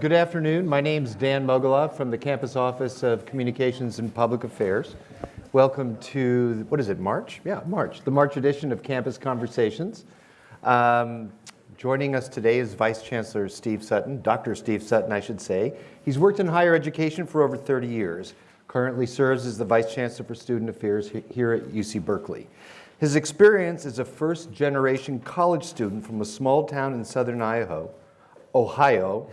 Good afternoon. My name is Dan Mogulof from the Campus Office of Communications and Public Affairs. Welcome to, what is it, March? Yeah, March, the March edition of Campus Conversations. Um, joining us today is Vice Chancellor Steve Sutton, Dr. Steve Sutton, I should say. He's worked in higher education for over 30 years, currently serves as the Vice Chancellor for Student Affairs here at UC Berkeley. His experience as a first-generation college student from a small town in southern Ohio, Ohio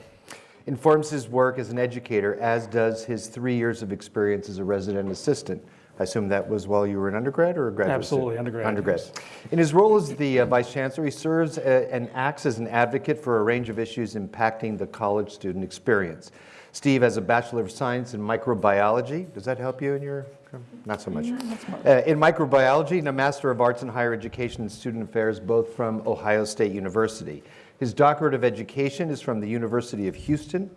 informs his work as an educator, as does his three years of experience as a resident assistant. I assume that was while you were an undergrad or a graduate Absolutely, student? undergrad, Undergrad. yes. In his role as the uh, Vice Chancellor, he serves uh, and acts as an advocate for a range of issues impacting the college student experience. Steve has a Bachelor of Science in Microbiology. Does that help you in your, not so much. Uh, in microbiology and a Master of Arts in Higher Education and Student Affairs, both from Ohio State University. His doctorate of education is from the University of Houston,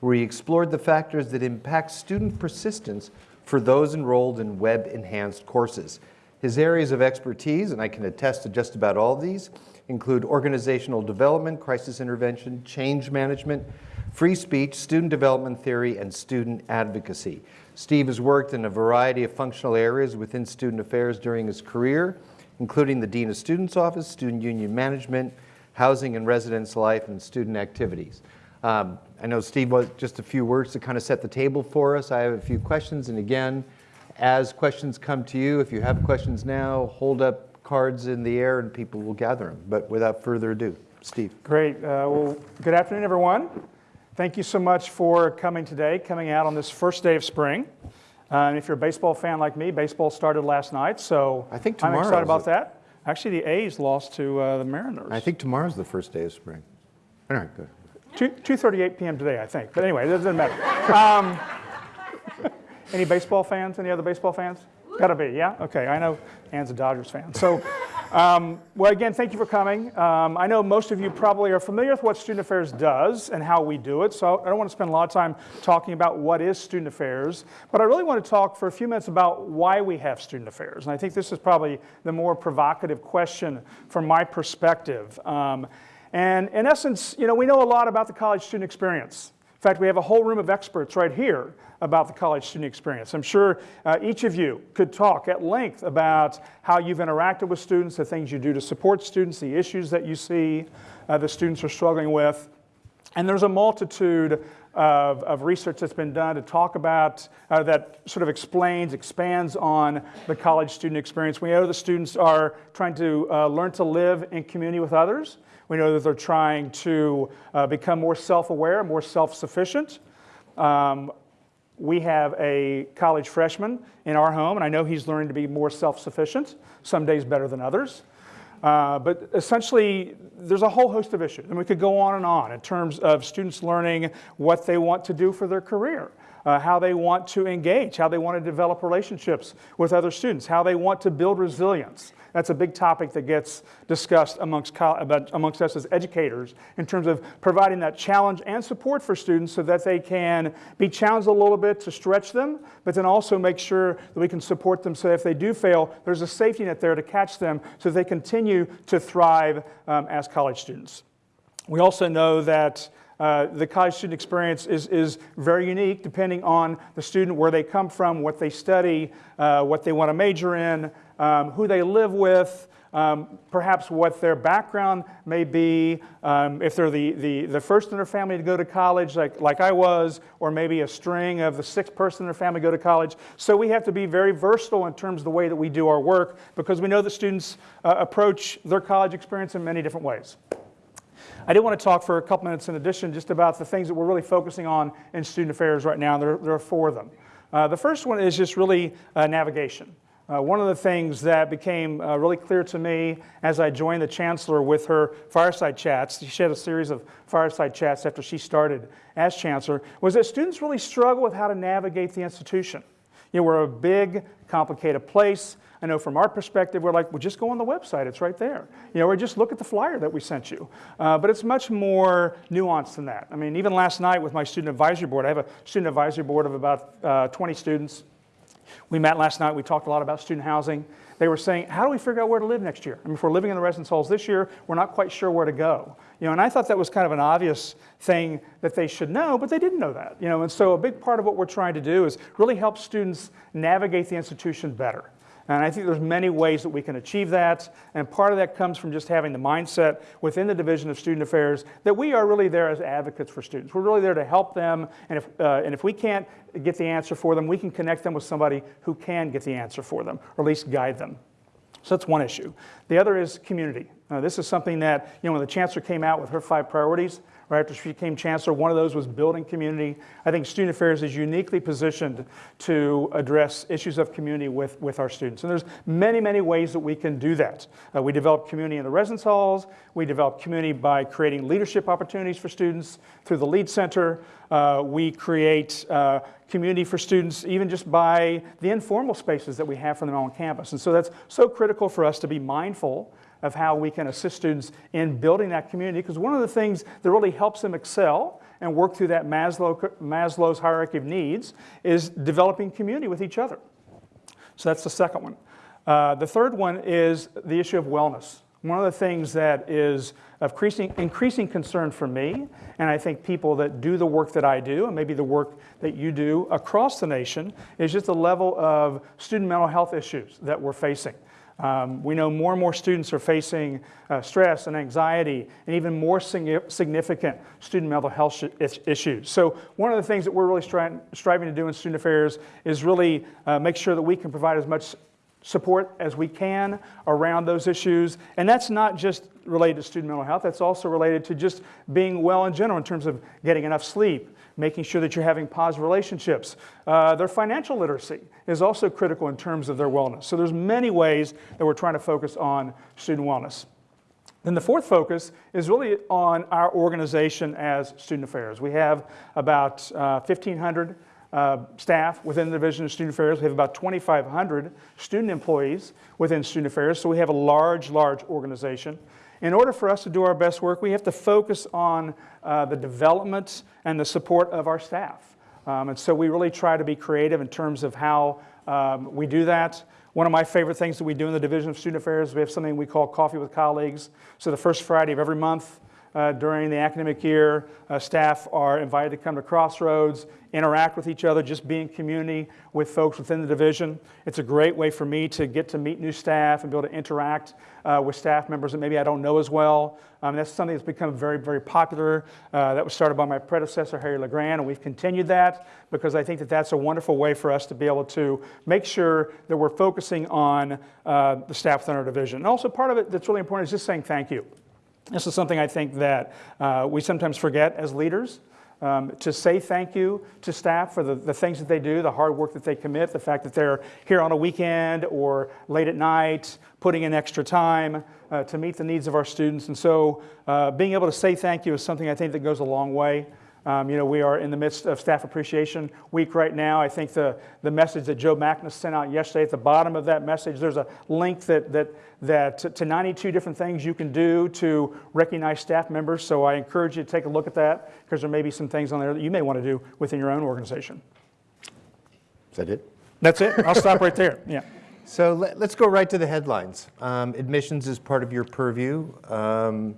where he explored the factors that impact student persistence for those enrolled in web-enhanced courses. His areas of expertise, and I can attest to just about all these, include organizational development, crisis intervention, change management, free speech, student development theory, and student advocacy. Steve has worked in a variety of functional areas within student affairs during his career, including the Dean of Students Office, Student Union Management, Housing and Residence Life, and Student Activities. Um, I know Steve was just a few words to kind of set the table for us. I have a few questions, and again, as questions come to you, if you have questions now, hold up cards in the air and people will gather them. But without further ado, Steve. Great. Uh, well, good afternoon, everyone. Thank you so much for coming today, coming out on this first day of spring. Uh, and if you're a baseball fan like me, baseball started last night, so I think I'm excited about that. Actually, the A's lost to uh, the Mariners. I think tomorrow's the first day of spring. All right, good. 2, 2.38 p.m. today, I think. But anyway, it doesn't matter. Um, any baseball fans? Any other baseball fans? Gotta be, yeah? Okay, I know Ann's a Dodgers fan. So, um, well, again, thank you for coming. Um, I know most of you probably are familiar with what Student Affairs does and how we do it, so I don't want to spend a lot of time talking about what is Student Affairs, but I really want to talk for a few minutes about why we have Student Affairs. And I think this is probably the more provocative question from my perspective. Um, and in essence, you know, we know a lot about the college student experience. In fact, we have a whole room of experts right here about the college student experience. I'm sure uh, each of you could talk at length about how you've interacted with students, the things you do to support students, the issues that you see uh, the students are struggling with. And there's a multitude of, of research that's been done to talk about, uh, that sort of explains, expands on the college student experience. We know the students are trying to uh, learn to live in community with others. We know that they're trying to uh, become more self-aware, more self-sufficient. Um, we have a college freshman in our home, and I know he's learning to be more self-sufficient, some days better than others. Uh, but essentially, there's a whole host of issues, and we could go on and on in terms of students learning what they want to do for their career, uh, how they want to engage, how they want to develop relationships with other students, how they want to build resilience. That's a big topic that gets discussed amongst, amongst us as educators in terms of providing that challenge and support for students so that they can be challenged a little bit to stretch them, but then also make sure that we can support them so if they do fail, there's a safety net there to catch them so they continue to thrive um, as college students. We also know that uh, the college student experience is, is very unique depending on the student, where they come from, what they study, uh, what they want to major in, um, who they live with, um, perhaps what their background may be, um, if they're the, the, the first in their family to go to college, like, like I was, or maybe a string of the sixth person in their family go to college. So we have to be very versatile in terms of the way that we do our work because we know that students uh, approach their college experience in many different ways. I did want to talk for a couple minutes in addition just about the things that we're really focusing on in student affairs right now. There, there are four of them. Uh, the first one is just really uh, navigation. Uh, one of the things that became uh, really clear to me as I joined the chancellor with her fireside chats, she had a series of fireside chats after she started as chancellor, was that students really struggle with how to navigate the institution. You know, we're a big, complicated place. I know from our perspective, we're like, well, just go on the website. It's right there. You know, or just look at the flyer that we sent you. Uh, but it's much more nuanced than that. I mean, even last night with my student advisory board, I have a student advisory board of about uh, 20 students. We met last night. We talked a lot about student housing. they were saying, how do we figure out where to live next year? I mean, if we're living in the residence halls this year, we're not quite sure where to go. You know, and I thought that was kind of an obvious thing that they should know, but they didn't know that. You know, and so a big part of what we're trying to do is really help students navigate the institution better. And I think there's many ways that we can achieve that. And part of that comes from just having the mindset within the Division of Student Affairs that we are really there as advocates for students. We're really there to help them. And if, uh, and if we can't get the answer for them, we can connect them with somebody who can get the answer for them, or at least guide them. So that's one issue. The other is community. Uh, this is something that, you know, when the chancellor came out with her five priorities, right after she became chancellor, one of those was building community. I think Student Affairs is uniquely positioned to address issues of community with, with our students. And there's many, many ways that we can do that. Uh, we develop community in the residence halls. We develop community by creating leadership opportunities for students through the Lead Center. Uh, we create uh, community for students even just by the informal spaces that we have for them on campus. And so that's so critical for us to be mindful of how we can assist students in building that community because one of the things that really helps them excel and work through that Maslow, Maslow's hierarchy of needs is developing community with each other. So that's the second one. Uh, the third one is the issue of wellness. One of the things that is of increasing, increasing concern for me, and I think people that do the work that I do, and maybe the work that you do across the nation, is just the level of student mental health issues that we're facing. Um, we know more and more students are facing uh, stress and anxiety and even more significant student mental health issues. So one of the things that we're really stri striving to do in student affairs is really uh, make sure that we can provide as much support as we can around those issues. And that's not just related to student mental health, that's also related to just being well in general in terms of getting enough sleep, making sure that you're having positive relationships. Uh, their financial literacy is also critical in terms of their wellness. So there's many ways that we're trying to focus on student wellness. Then the fourth focus is really on our organization as Student Affairs. We have about uh, 1,500 uh, staff within the Division of Student Affairs. We have about 2,500 student employees within Student Affairs, so we have a large, large organization. In order for us to do our best work, we have to focus on uh, the development and the support of our staff. Um, and so we really try to be creative in terms of how um, we do that. One of my favorite things that we do in the Division of Student Affairs, we have something we call Coffee with Colleagues. So the first Friday of every month, uh, during the academic year. Uh, staff are invited to come to Crossroads, interact with each other, just be in community with folks within the division. It's a great way for me to get to meet new staff and be able to interact uh, with staff members that maybe I don't know as well. Um, that's something that's become very, very popular. Uh, that was started by my predecessor, Harry Le Grand, and we've continued that because I think that that's a wonderful way for us to be able to make sure that we're focusing on uh, the staff within our division. And also part of it that's really important is just saying thank you. This is something I think that uh, we sometimes forget as leaders. Um, to say thank you to staff for the, the things that they do, the hard work that they commit, the fact that they're here on a weekend or late at night, putting in extra time uh, to meet the needs of our students. And so uh, being able to say thank you is something I think that goes a long way. Um, you know, we are in the midst of Staff Appreciation Week right now. I think the, the message that Joe Magnus sent out yesterday, at the bottom of that message, there's a link that, that, that to 92 different things you can do to recognize staff members. So I encourage you to take a look at that because there may be some things on there that you may want to do within your own organization. Is that it? That's it. I'll stop right there. Yeah. So let, us go right to the headlines. Um, admissions is part of your purview. Um,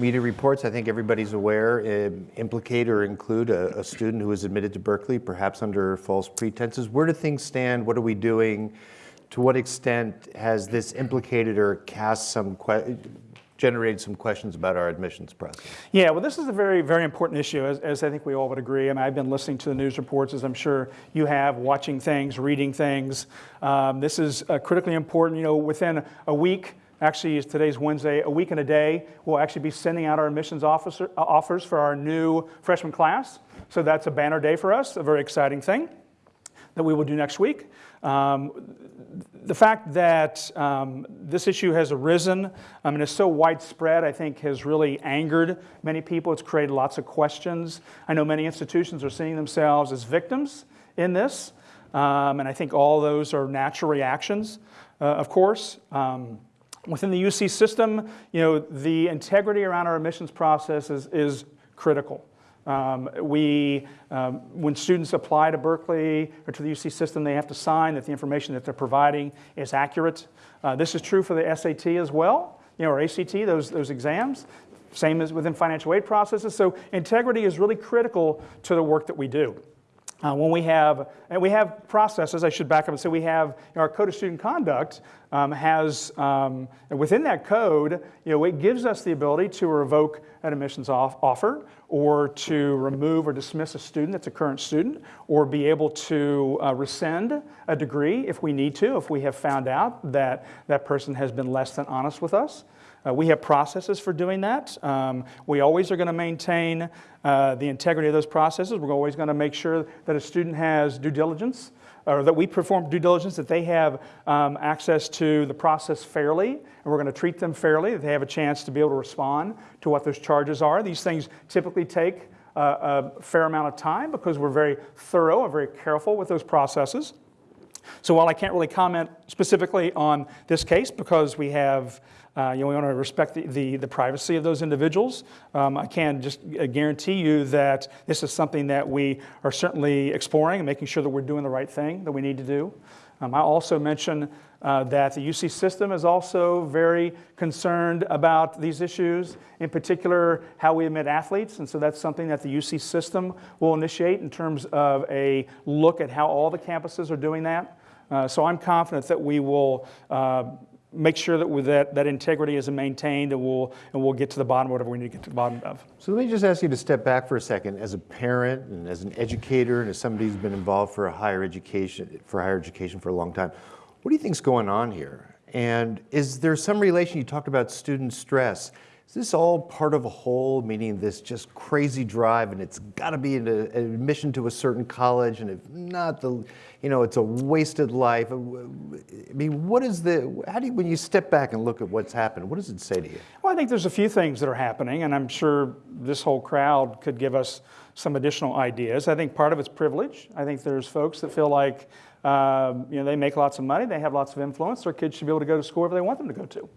Media reports, I think everybody's aware, uh, implicate or include a, a, student who was admitted to Berkeley, perhaps under false pretenses. Where do things stand? What are we doing? To what extent has this implicated or cast some generated some questions about our admissions process? Yeah, well, this is a very, very important issue, as, as, I think we all would agree. Mean, I've been listening to the news reports, as I'm sure you have, watching things, reading things. Um, this is uh, critically important. You know, within a week, Actually, today's Wednesday, a week and a day, we'll actually be sending out our admissions officer, uh, offers for our new freshman class. So that's a banner day for us, a very exciting thing that we will do next week. Um, the fact that um, this issue has arisen um, and is so widespread, I think, has really angered many people. It's created lots of questions. I know many institutions are seeing themselves as victims in this, um, and I think all those are natural reactions, uh, of course. Um, Within the UC system, you know, the integrity around our admissions process is, is critical. Um, we, um, when students apply to Berkeley or to the UC system, they have to sign that the information that they're providing is accurate. Uh, this is true for the SAT as well, you know, or ACT, those, those exams. Same as within financial aid processes. So integrity is really critical to the work that we do. Uh, when we have, and we have processes, I should back up and say we have, you know, our code of student conduct um, has, um, within that code, you know, it gives us the ability to revoke an admissions off offer or to remove or dismiss a student that's a current student or be able to uh, rescind a degree if we need to, if we have found out that that person has been less than honest with us. Uh, we have processes for doing that. Um, we always are going to maintain uh, the integrity of those processes. We're always going to make sure that a student has due diligence, or that we perform due diligence, that they have um, access to the process fairly, and we're going to treat them fairly, that they have a chance to be able to respond to what those charges are. These things typically take uh, a fair amount of time because we're very thorough and very careful with those processes. So while I can't really comment specifically on this case because we have, uh, you know, we want to respect the, the, the privacy of those individuals, um, I can just uh, guarantee you that this is something that we are certainly exploring and making sure that we're doing the right thing that we need to do. Um, I also mentioned uh, that the UC system is also very concerned about these issues, in particular how we admit athletes. And so that's something that the UC system will initiate in terms of a look at how all the campuses are doing that. Uh, so I'm confident that we will uh, make sure that, that that integrity is maintained and we'll, and we'll get to the bottom of whatever we need to get to the bottom of. So let me just ask you to step back for a second. As a parent and as an educator and as somebody who's been involved for a higher education, for higher education for a long time, what do you think's going on here? And is there some relation, you talked about student stress. Is this all part of a whole, meaning this just crazy drive and it's got to be an, admission to a certain college and if not, the, you know, it's a wasted life. I mean, what is the, how do you, when you step back and look at what's happened, what does it say to you? Well, I think there's a few things that are happening, and I'm sure this whole crowd could give us some additional ideas. I think part of it's privilege. I think there's folks that feel like, um, you know, they make lots of money, they have lots of influence, their kids should be able to go to school wherever they want them to go to.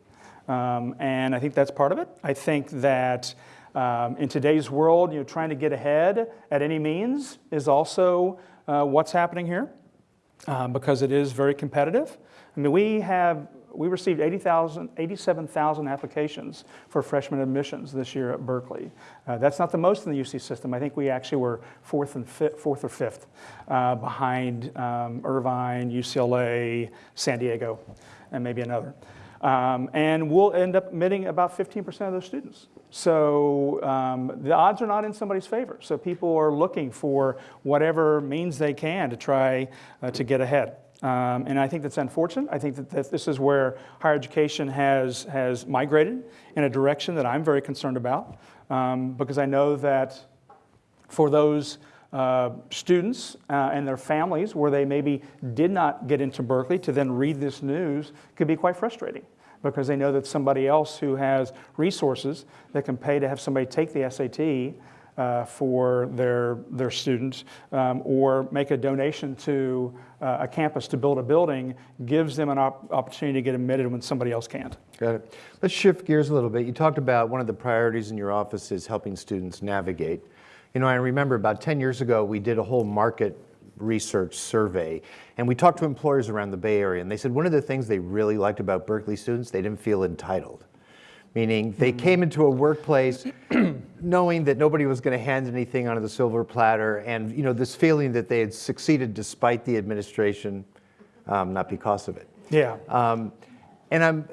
Um, and I think that's part of it. I think that um, in today's world, you know, trying to get ahead at any means is also uh, what's happening here um, because it is very competitive. I mean, we have we received 80,000, 87,000 applications for freshman admissions this year at Berkeley. Uh, that's not the most in the UC system. I think we actually were fourth and fourth or fifth uh, behind um, Irvine, UCLA, San Diego, and maybe another. Um, and we'll end up admitting about 15% of those students. So um, the odds are not in somebody's favor. So people are looking for whatever means they can to try uh, to get ahead. Um, and I think that's unfortunate. I think that, that this is where higher education has, has migrated in a direction that I'm very concerned about um, because I know that for those uh, students uh, and their families where they maybe did not get into Berkeley to then read this news could be quite frustrating because they know that somebody else who has resources that can pay to have somebody take the SAT uh, for their, their students um, or make a donation to uh, a campus to build a building gives them an op opportunity to get admitted when somebody else can't. Got it. Let's shift gears a little bit. You talked about one of the priorities in your office is helping students navigate. You know, I remember about 10 years ago, we did a whole market research survey. And we talked to employers around the Bay Area, and they said one of the things they really liked about Berkeley students, they didn't feel entitled. Meaning they came into a workplace knowing that nobody was going to hand anything onto the silver platter, and you know this feeling that they had succeeded despite the administration, um, not because of it. Yeah. Um, and I'm,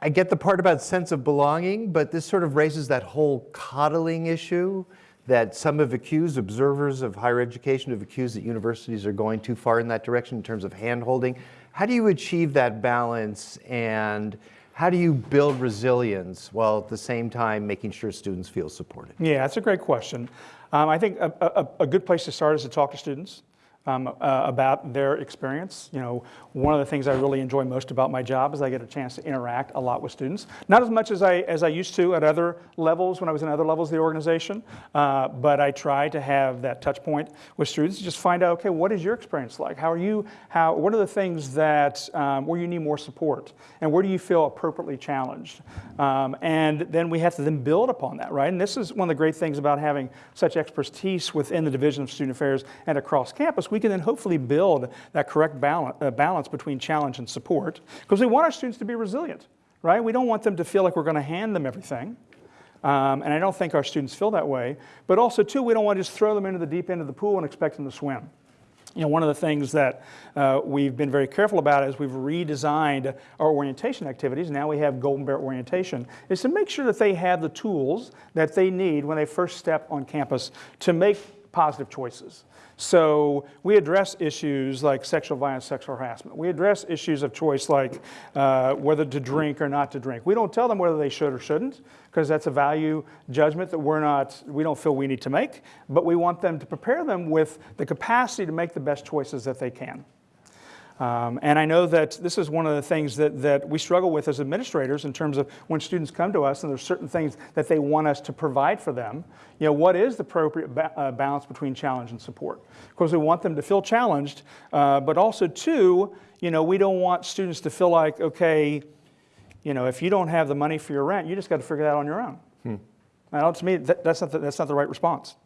I get the part about sense of belonging, but this sort of raises that whole coddling issue that some have accused, observers of higher education have accused that universities are going too far in that direction in terms of hand-holding. How do you achieve that balance and how do you build resilience while at the same time making sure students feel supported? Yeah, that's a great question. Um, I think a, a, a, good place to start is to talk to students. um, uh, about their experience. You know, one of the things I really enjoy most about my job is I get a chance to interact a lot with students. Not as much as I, as I used to at other levels when I was in other levels of the organization, uh, but I try to have that touch point with students just find out, okay, what is your experience like? How are you, how, what are the things that, um, where you need more support? And where do you feel appropriately challenged? Um, and then we have to then build upon that, right? And this is one of the great things about having such expertise within the Division of Student Affairs and across campus. We can then hopefully build that correct balance, uh, balance between challenge and support because we want our students to be resilient, right? We don't want them to feel like we're going to hand them everything. Um, and I don't think our students feel that way. But also, too, we don't want to just throw them into the deep end of the pool and expect them to swim. You know, one of the things that uh, we've been very careful about is we've redesigned our orientation activities. Now we have Golden Bear orientation, is to make sure that they have the tools that they need when they first step on campus to make positive choices. So we address issues like sexual violence, sexual harassment. We address issues of choice like uh, whether to drink or not to drink. We don't tell them whether they should or shouldn't because that's a value judgment that we're not, we don't feel we need to make, but we want them to prepare them with the capacity to make the best choices that they can. Um, and I know that this is one of the things that, that we struggle with as administrators in terms of when students come to us and there's certain things that they want us to provide for them. You know, what is the appropriate ba uh, balance between challenge and support? Because we want them to feel challenged, uh, but also too, you know, we don't want students to feel like, okay, you know, if you don't have the money for your rent, you just got to figure that out on your own. Hmm. Now, to me, that, that's, not the, that's not the right response.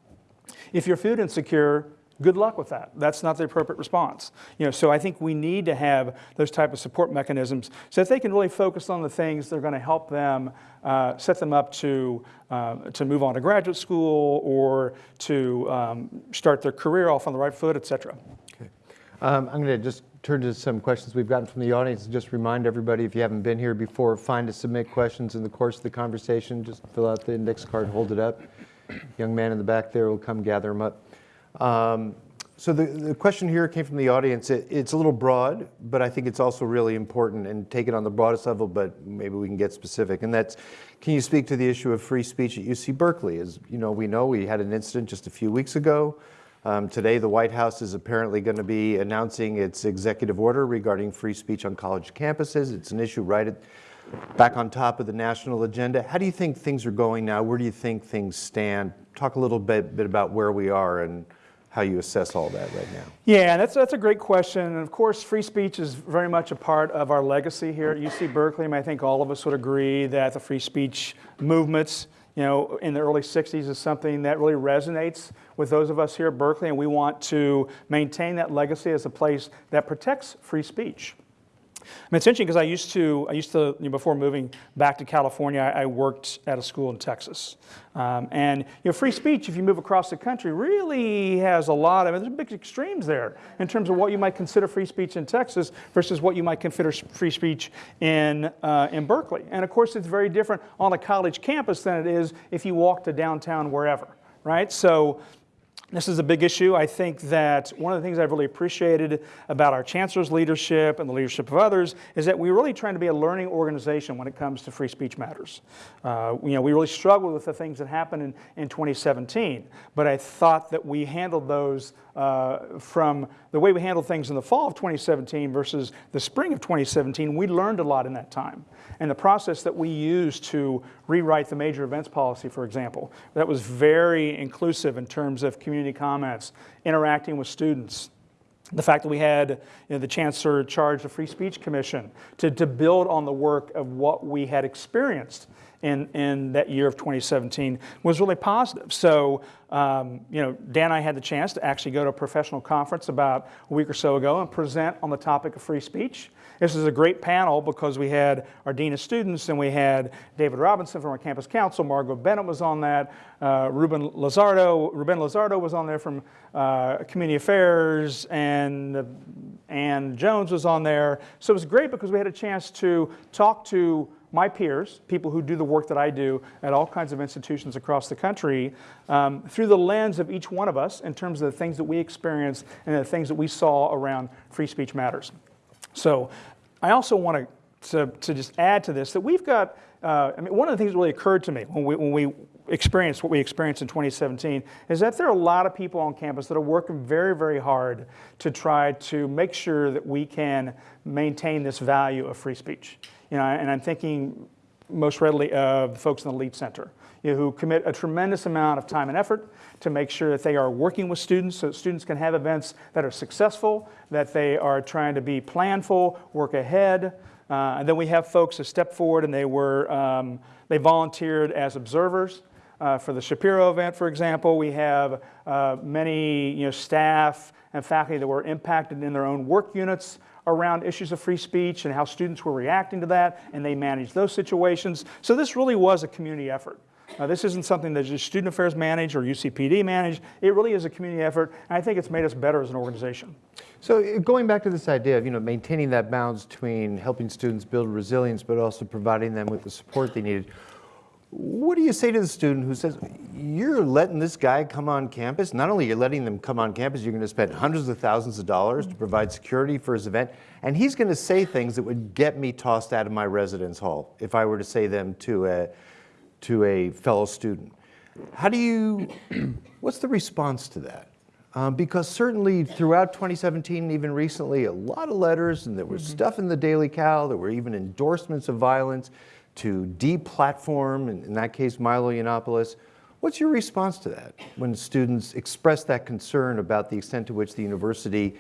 If you're food insecure, good luck with that. That's not the appropriate response. You know, so I think we need to have those type of support mechanisms so that they can really focus on the things that are going to help them uh, set them up to, uh, to move on to graduate school or to um, start their career off on the right foot, et cetera. Okay. Um, I'm going to just turn to some questions we've gotten from the audience. Just remind everybody, if you haven't been here before, find to submit questions in the course of the conversation. Just fill out the index card, hold it up. Young man in the back there will come gather them up. Um, so the, the question here came from the audience. It, it's a little broad, but I think it's also really important and take it on the broadest level, but maybe we can get specific. And that's, can you speak to the issue of free speech at UC Berkeley? As you know, we know we had an incident just a few weeks ago. Um, today, the White House is apparently going to be announcing its executive order regarding free speech on college campuses. It's an issue right at, back on top of the national agenda. How do you think things are going now? Where do you think things stand? Talk a little bit, bit about where we are and how you assess all that right now. Yeah, that's, that's a great question. And of course, free speech is very much a part of our legacy here at UC Berkeley. And I think all of us would agree that the free speech movements, you know, in the early 60s is something that really resonates with those of us here at Berkeley. And we want to maintain that legacy as a place that protects free speech. I mean, it's interesting because I used to, I used to, you know, before moving back to California, I, I worked at a school in Texas. Um, and, you know, free speech, if you move across the country, really has a lot of, there's big extremes there in terms of what you might consider free speech in Texas versus what you might consider free speech in, uh, in Berkeley. And of course, it's very different on a college campus than it is if you walk to downtown wherever, right? So, this is a big issue. I think that one of the things I've really appreciated about our chancellor's leadership and the leadership of others is that we're really trying to be a learning organization when it comes to free speech matters. Uh, you know, we really struggled with the things that happened in, in 2017, but I thought that we handled those uh, from the way we handled things in the fall of 2017 versus the spring of 2017. We learned a lot in that time. And the process that we used to rewrite the major events policy, for example, that was very inclusive in terms of community comments, interacting with students, the fact that we had you know, the chancellor charge the Free Speech Commission to, to build on the work of what we had experienced in, in that year of 2017 was really positive. So, um, you know, Dan and I had the chance to actually go to a professional conference about a week or so ago and present on the topic of free speech. This is a great panel because we had our Dean of Students and we had David Robinson from our campus counsel, Margot Bennett was on that, uh, Ruben Lazardo, Ruben Lizardo was on there from uh, Community Affairs, and uh, Ann Jones was on there. So it was great because we had a chance to talk to my peers, people who do the work that I do at all kinds of institutions across the country, um, through the lens of each one of us in terms of the things that we experienced and the things that we saw around free speech matters. So I also want to, to, just add to this that we've got, uh, I mean, one of the things that really occurred to me when we, when we experienced what we experienced in 2017 is that there are a lot of people on campus that are working very, very hard to try to make sure that we can maintain this value of free speech. You know, and I'm thinking most readily of the folks in the LEAD Center, you know, who commit a tremendous amount of time and effort to make sure that they are working with students so that students can have events that are successful, that they are trying to be planful, work ahead. Uh, and then we have folks that step forward and they were, um, they volunteered as observers. Uh, for the Shapiro event, for example, we have uh, many you know, staff and faculty that were impacted in their own work units around issues of free speech and how students were reacting to that, and they managed those situations. So this really was a community effort. Uh, this isn't something that just student affairs manage or UCPD manage. It really is a community effort, and I think it's made us better as an organization. So uh, going back to this idea of you know maintaining that balance between helping students build resilience, but also providing them with the support they needed. What do you say to the student who says, you're letting this guy come on campus? Not only you're you letting them come on campus, you're going to spend hundreds of thousands of dollars to provide security for his event, and he's going to say things that would get me tossed out of my residence hall if I were to say them to a, to a fellow student. How do you, what's the response to that? Um, because certainly throughout 2017 and even recently, a lot of letters, and there was mm-hmm. stuff in the Daily Cal, there were even endorsements of violence to deplatform, in, in that case, Milo Yiannopoulos. What's your response to that when students express that concern about the extent to which the university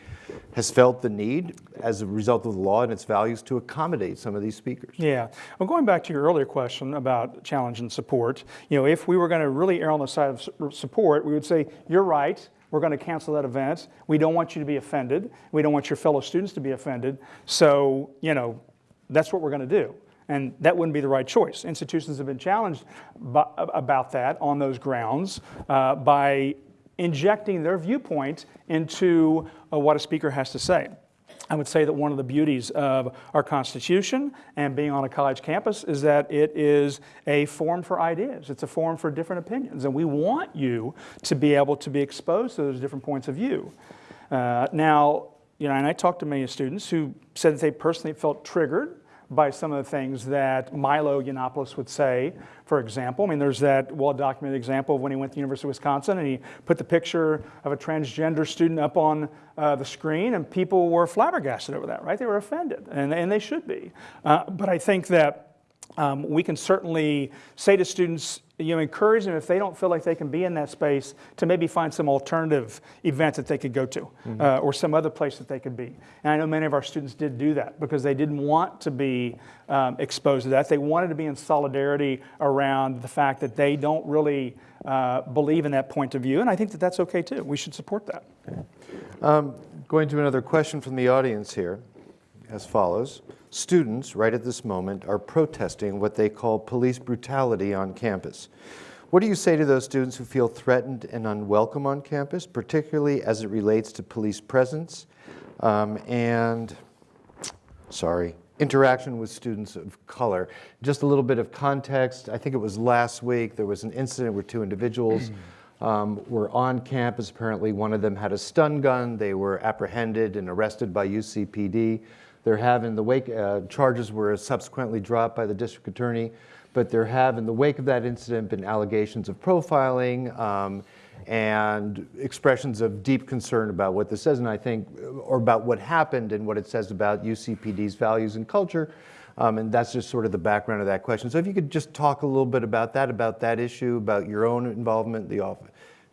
has felt the need as a result of the law and its values to accommodate some of these speakers? Yeah. Well, going back to your earlier question about challenge and support, you know, if we were going to really err on the side of support, we would say, you're right, we're going to cancel that event. We don't want you to be offended. We don't want your fellow students to be offended. So, you know, that's what we're going to do. And that wouldn't be the right choice. Institutions have been challenged by, about that on those grounds uh, by injecting their viewpoint into uh, what a speaker has to say. I would say that one of the beauties of our Constitution and being on a college campus is that it is a forum for ideas. It's a forum for different opinions. And we want you to be able to be exposed to those different points of view. Uh, now, you know, and I talked to many students who said that they personally felt triggered by some of the things that Milo Yiannopoulos would say, for example. I mean, there's that well-documented example of when he went to the University of Wisconsin and he put the picture of a transgender student up on uh, the screen and people were flabbergasted over that, right? They were offended, and, and they should be. Uh, but I think that um, we can certainly say to students, you know, encourage them if they don't feel like they can be in that space to maybe find some alternative event that they could go to mm-hmm. uh, or some other place that they could be. And I know many of our students did do that because they didn't want to be um, exposed to that. They wanted to be in solidarity around the fact that they don't really uh, believe in that point of view. And I think that that's okay too. We should support that. Okay. Um, going to another question from the audience here as follows. Students, right at this moment, are protesting what they call police brutality on campus. What do you say to those students who feel threatened and unwelcome on campus, particularly as it relates to police presence um, and, sorry, interaction with students of color? Just a little bit of context. I think it was last week, there was an incident where two individuals um, were on campus. Apparently one of them had a stun gun. They were apprehended and arrested by UCPD. There have in the wake, uh, charges were subsequently dropped by the district attorney, but there have in the wake of that incident been allegations of profiling um, and expressions of deep concern about what this says, and I think, or about what happened and what it says about UCPD's values and culture. Um, and that's just sort of the background of that question. So if you could just talk a little bit about that, about that issue, about your own involvement, the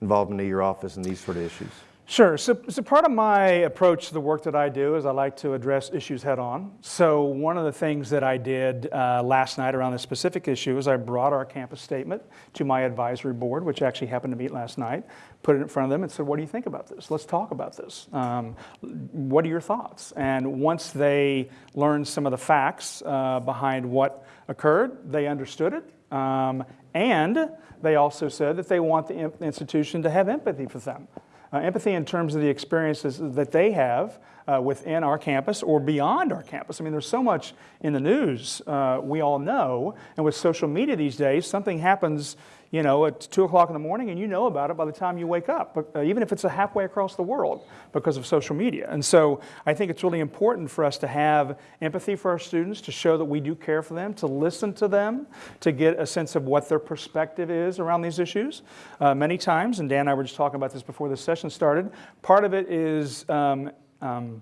involvement of your office in these sort of issues. Sure. So, so part of my approach to the work that I do is I like to address issues head on. So one of the things that I did uh, last night around this specific issue is I brought our campus statement to my advisory board, which actually happened to meet last night, put it in front of them and said, what do you think about this? Let's talk about this. Um, what are your thoughts? And once they learned some of the facts uh, behind what occurred, they understood it. Um, and they also said that they want the institution to have empathy for them. Uh, empathy in terms of the experiences that they have uh, within our campus or beyond our campus. I mean, there's so much in the news uh, we all know, and with social media these days, something happens you know, at 2 o'clock in the morning, and you know about it by the time you wake up, but, uh, even if it's a halfway across the world because of social media. And so I think it's really important for us to have empathy for our students, to show that we do care for them, to listen to them, to get a sense of what their perspective is around these issues. Uh, many times, and Dan and I were just talking about this before the session started, part of it is um, um,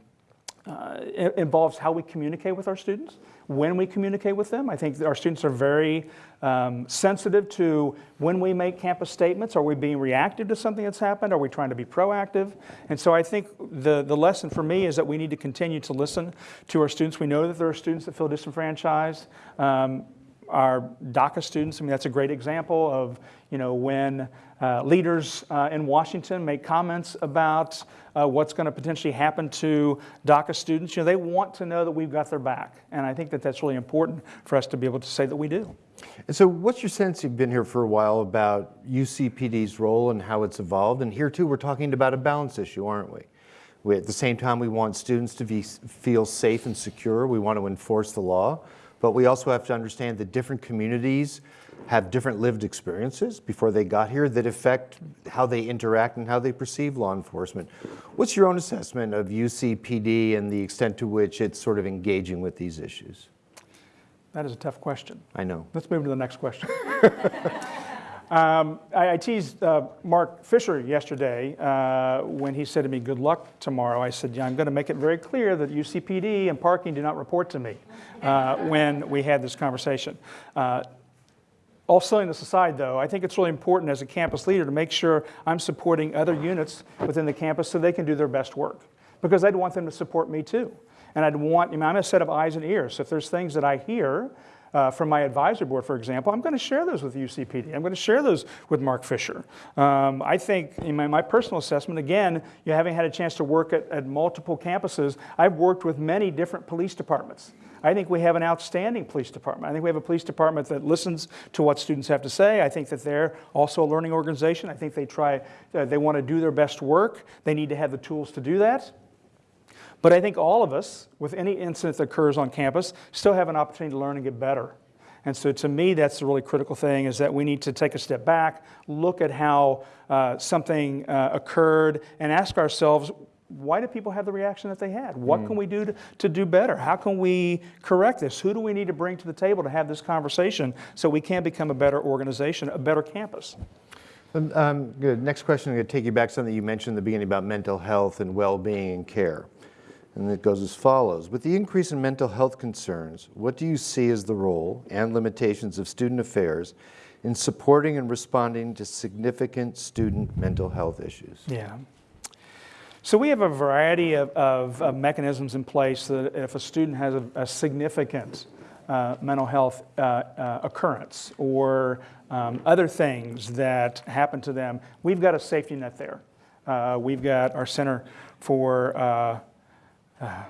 uh, involves how we communicate with our students, when we communicate with them. I think our students are very um, sensitive to when we make campus statements. Are we being reactive to something that's happened? Are we trying to be proactive? And so I think the, the lesson for me is that we need to continue to listen to our students. We know that there are students that feel disenfranchised. Um, our DACA students, I mean, that's a great example of, you know, when uh, leaders uh, in Washington make comments about uh, what's going to potentially happen to DACA students, you know, they want to know that we've got their back. And I think that that's really important for us to be able to say that we do. And so what's your sense, you've been here for a while, about UCPD's role and how it's evolved? And here too, we're talking about a balance issue, aren't we? we at the same time, we want students to be, feel safe and secure. We want to enforce the law. But we also have to understand that different communities have different lived experiences before they got here that affect how they interact and how they perceive law enforcement. What's your own assessment of UCPD and the extent to which it's sort of engaging with these issues? That is a tough question. I know. Let's move to the next question. um, I, I, teased uh, Marc Fisher yesterday uh, when he said to me, Good luck tomorrow. I said, Yeah, I'm going to make it very clear that UCPD and parking do not report to me uh, when we had this conversation. Uh, all this aside, though, I think it's really important as a campus leader to make sure I'm supporting other units within the campus so they can do their best work. Because I'd want them to support me too. And I'd want, I mean, I'm a set of eyes and ears. So if there's things that I hear uh, from my advisory board, for example, I'm going to share those with UCPD. I'm going to share those with Marc Fisher. Um, I think, in my, my, personal assessment, again, you having had a chance to work at, at multiple campuses, I've worked with many different police departments. I think we have an outstanding police department. I think we have a police department that listens to what students have to say. I think that they're also a learning organization. I think they try, uh, they want to do their best work. They need to have the tools to do that. But I think all of us, with any incident that occurs on campus, still have an opportunity to learn and get better. And so to me, that's the really critical thing is that we need to take a step back, look at how uh, something uh, occurred, and ask ourselves, why do people have the reaction that they had? What mm. can we do to, to do better? How can we correct this? Who do we need to bring to the table to have this conversation so we can become a better organization, a better campus? Um, um good. Next question, I'm going to take you back to something you mentioned in the beginning about mental health and well-being and care. And it goes as follows. With the increase in mental health concerns, what do you see as the role and limitations of student affairs in supporting and responding to significant student mental health issues? Yeah. So we have a variety of, of, of mechanisms in place that if a student has a, a significant uh, mental health uh, uh, occurrence or um, other things that happen to them, we've got a safety net there. Uh, we've got our Center for uh,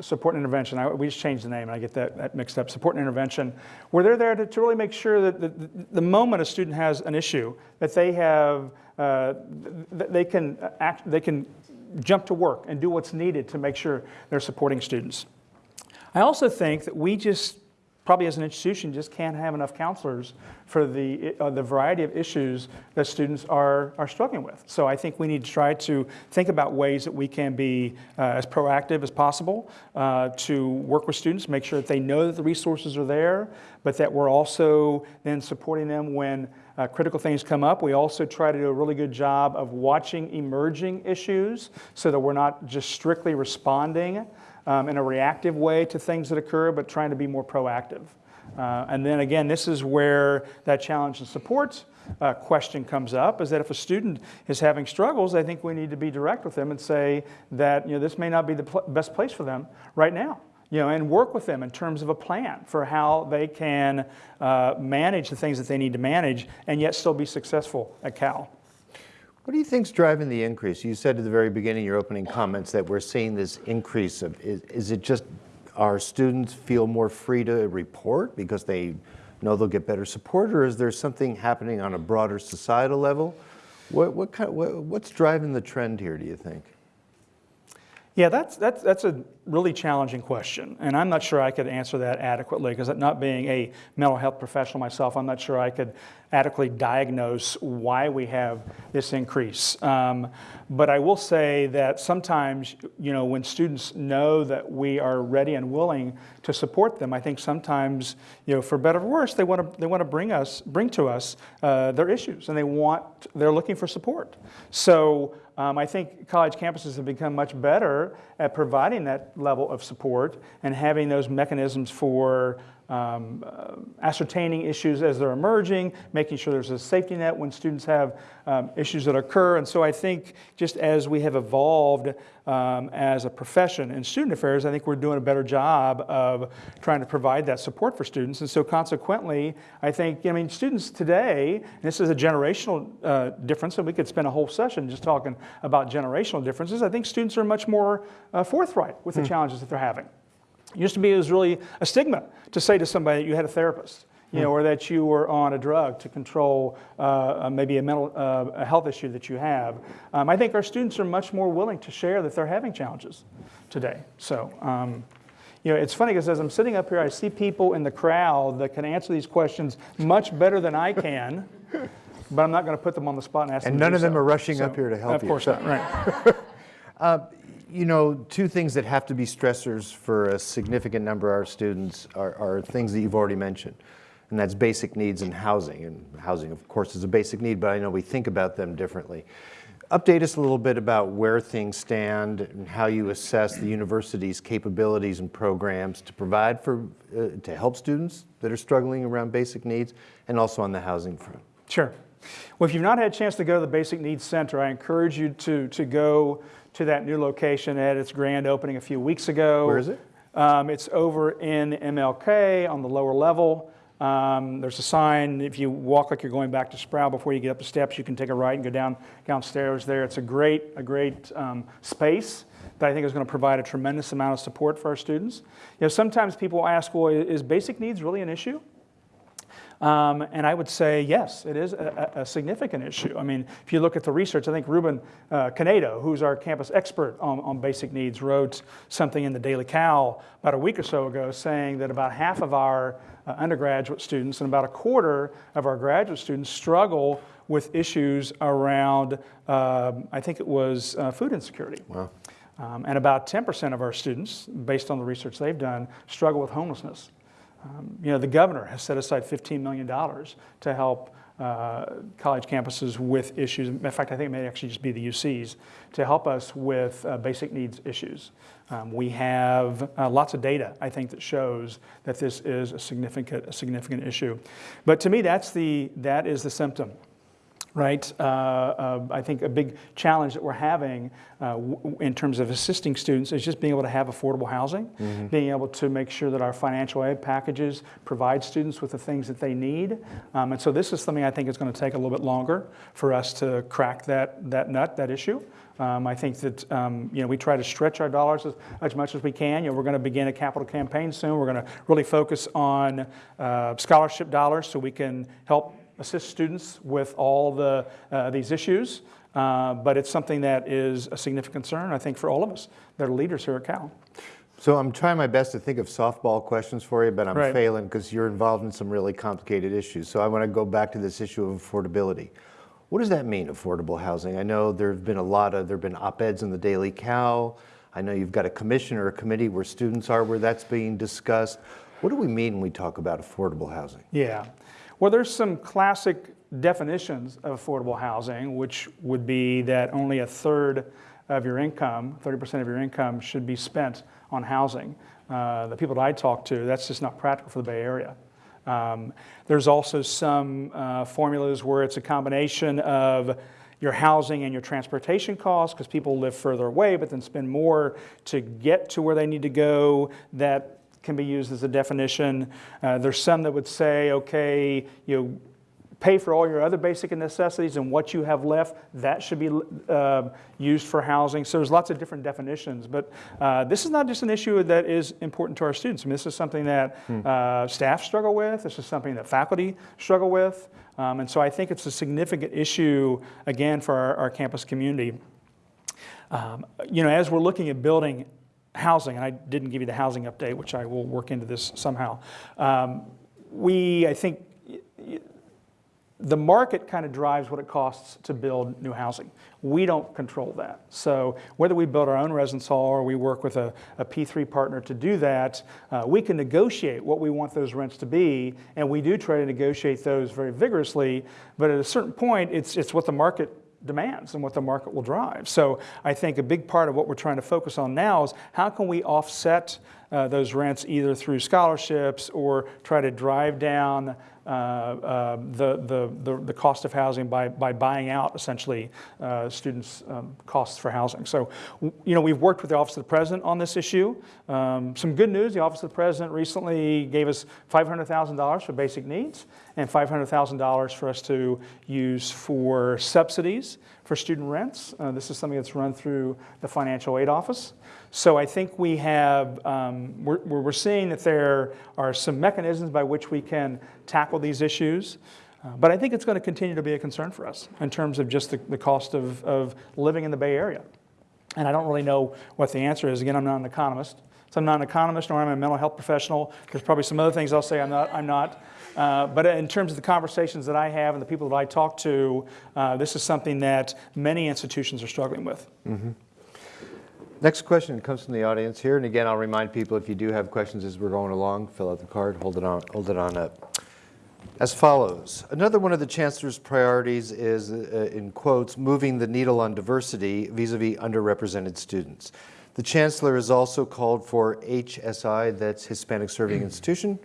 Support and intervention. I, we just changed the name, and I get that, that mixed up. Support and intervention, where they're there to, to really make sure that the, the, the, moment a student has an issue, that they have uh, they, can act, they can jump to work and do what's needed to make sure they're supporting students. I also think that we just probably as an institution just can't have enough counselors for the, uh, the variety of issues that students are, are struggling with. So I think we need to try to think about ways that we can be uh, as proactive as possible uh, to work with students, make sure that they know that the resources are there, but that we're also then supporting them when uh, critical things come up. We also try to do a really good job of watching emerging issues so that we're not just strictly responding um, in a reactive way to things that occur, but trying to be more proactive. Uh, and then again, this is where that challenge and support uh, question comes up, is that if a student is having struggles, I think we need to be direct with them and say that you know, this may not be the pl best place for them right now. You know, and work with them in terms of a plan for how they can uh, manage the things that they need to manage and yet still be successful at Cal. What do you think is driving the increase? You said at the very beginning, your opening comments, that we're seeing this increase of, is, is it just our students feel more free to report because they know they'll get better support, or is there something happening on a broader societal level? What, what kind, what, what's driving the trend here, do you think? Yeah, that's, that's, that's a really challenging question. And I'm not sure I could answer that adequately because not being a mental health professional myself, I'm not sure I could adequately diagnose why we have this increase. Um, but I will say that sometimes, you know, when students know that we are ready and willing to support them, I think sometimes, you know, for better or worse, they want to they want to bring us bring to us uh, their issues and they want they're looking for support. So um, I think college campuses have become much better at providing that level of support and having those mechanisms for um, uh, ascertaining issues as they're emerging, making sure there's a safety net when students have um, issues that occur. And so I think just as we have evolved um, as a profession in student affairs, I think we're doing a better job of trying to provide that support for students. And so consequently, I think, I mean, students today, and this is a generational uh, difference, and we could spend a whole session just talking about generational differences. I think students are much more uh, forthright with the challenges that they're having. It used to be it was really a stigma to say to somebody that you had a therapist, you know, or that you were on a drug to control uh, maybe a mental uh, a health issue that you have. Um, I think our students are much more willing to share that they're having challenges today. So. Um, you know, it's funny because as I'm sitting up here, I see people in the crowd that can answer these questions much better than I can, but I'm not going to put them on the spot and ask And them to none of them so. are rushing So, up here to help Of you. Of course So- not, right. You know, two things that have to be stressors for a significant number of our students are, are things that you've already mentioned, and that's basic needs and housing. And housing, of course, is a basic need, but I know we think about them differently. Update us a little bit about where things stand and how you assess the university's capabilities and programs to provide for, uh, to help students that are struggling around basic needs, and also on the housing front. Sure. Well, if you've not had a chance to go to the Basic Needs Center, I encourage you to, to go to that new location at its grand opening a few weeks ago. Where is it? Um, it's over in MLK on the lower level. Um, there's a sign, if you walk like you're going back to Sproul before you get up the steps, you can take a right and go down downstairs there. It's a great, a great um, space that I think is going to provide a tremendous amount of support for our students. You know, sometimes people ask, well, is basic needs really an issue? Um, and I would say, yes, it is a, a, significant issue. I mean, if you look at the research, I think Ruben uh, Canedo, who's our campus expert on, on basic needs, wrote something in the Daily Cal about a week or so ago saying that about half of our uh, undergraduate students and about a quarter of our graduate students struggle with issues around, um, I think it was uh, food insecurity. Wow. Um, and about 10% of our students, based on the research they've done, struggle with homelessness. Um, you know, the governor has set aside $15 million to help uh, college campuses with issues. In fact, I think it may actually just be the UCs to help us with uh, basic needs issues. Um, we have uh, lots of data, I think, that shows that this is a significant, a significant issue. But to me, that's the, that is the symptom right? Uh, uh, I think a big challenge that we're having uh, w- in terms of assisting students is just being able to have affordable housing, being able to make sure that our financial aid packages provide students with the things that they need. Um, and so this is something I think is going to take a little bit longer for us to crack that, that nut, that issue. Um, I think that um, you know we try to stretch our dollars as, as much as we can. You know, we're going to begin a capital campaign soon. We're going to really focus on uh, scholarship dollars so we can help assist students with all the, uh, these issues, uh, but it's something that is a significant concern, I think, for all of us that are leaders here at Cal. So I'm trying my best to think of softball questions for you, but I'm Right. failing because you're involved in some really complicated issues. So I want to go back to this issue of affordability. What does that mean, affordable housing? I know there have been a lot of, there have been op-eds in the Daily Cal. I know you've got a commission or a committee where students are, where that's being discussed. What do we mean when we talk about affordable housing? Yeah. Well, there's some classic definitions of affordable housing, which would be that only a third of your income, 30% of your income, should be spent on housing. Uh, the people that I talk to, that's just not practical for the Bay Area. Um, there's also some uh, formulas where it's a combination of your housing and your transportation costs because people live further away but then spend more to get to where they need to go. That can be used as a definition. Uh, there's some that would say, okay, you pay for all your other basic necessities and what you have left, that should be uh, used for housing. So there's lots of different definitions. But uh, this is not just an issue that is important to our students. I mean, this is something that uh, staff struggle with. This is something that faculty struggle with. Um, and so I think it's a significant issue, again, for our, our campus community. Um, You know, as we're looking at building housing, and I didn't give you the housing update, which I will work into this somehow, um, we, I think, the market kind of drives what it costs to build new housing. We don't control that. So whether we build our own residence hall or we work with a, a P3 partner to do that, uh, we can negotiate what we want those rents to be, and we do try to negotiate those very vigorously. But at a certain point, it's, it's what the market demands and what the market will drive. So I think a big part of what we're trying to focus on now is how can we offset uh, those rents either through scholarships or try to drive down uh, uh, the, the, the, the cost of housing by, by buying out essentially uh, students' um, costs for housing. So, you know, we've worked with the Office of the President on this issue. Um, some good news, the Office of the President recently gave us $500,000 for basic needs and $500,000 for us to use for subsidies for student rents. Uh, this is something that's run through the Financial Aid Office. So I think we have, um, we're, we're seeing that there are some mechanisms by which we can tackle these issues. Uh, but I think it's going to continue to be a concern for us in terms of just the, the cost of, of living in the Bay Area. And I don't really know what the answer is. Again, I'm not an economist. So I'm not an economist nor am I a mental health professional. There's probably some other things I'll say I'm not. I'm not. Uh, but in terms of the conversations that I have and the people that I talk to, uh, this is something that many institutions are struggling with. Next question comes from the audience here, and again, I'll remind people, if you do have questions as we're going along, fill out the card, hold it on, hold it on up. As follows, another one of the Chancellor's priorities is, uh, in quotes, moving the needle on diversity vis-à-vis underrepresented students. The Chancellor has also called for HSI, that's Hispanic Serving Institution,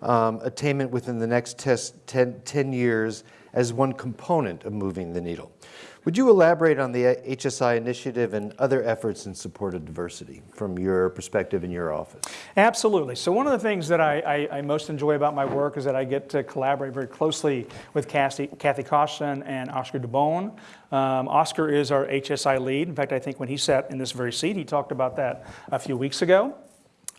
um, attainment within the next test 10, 10 years as one component of moving the needle. Would you elaborate on the HSI initiative and other efforts in support of diversity from your perspective in your office? Absolutely. So one of the things that I, I, I most enjoy about my work is that I get to collaborate very closely with Kathy, Kathy and Oscar Dubon. Um, Oscar is our HSI lead. In fact, I think when he sat in this very seat, he talked about that a few weeks ago.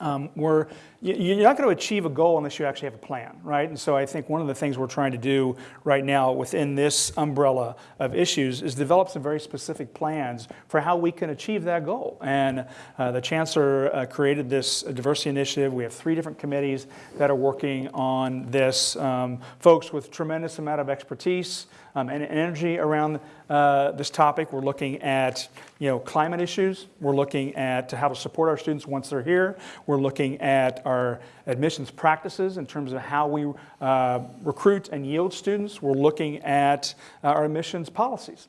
Um, we're, you- you're not going to achieve a goal unless you actually have a plan, right? And so I think one of the things we're trying to do right now within this umbrella of issues is develop some very specific plans for how we can achieve that goal. And uh, the chancellor uh, created this diversity initiative. We have three different committees that are working on this. Um, folks with tremendous amount of expertise um, and energy around uh, this topic. We're looking at you know climate issues. We're looking at how to support our students once they're here. We're looking at our admissions practices in terms of how we uh, recruit and yield students. We're looking at uh, our admissions policies.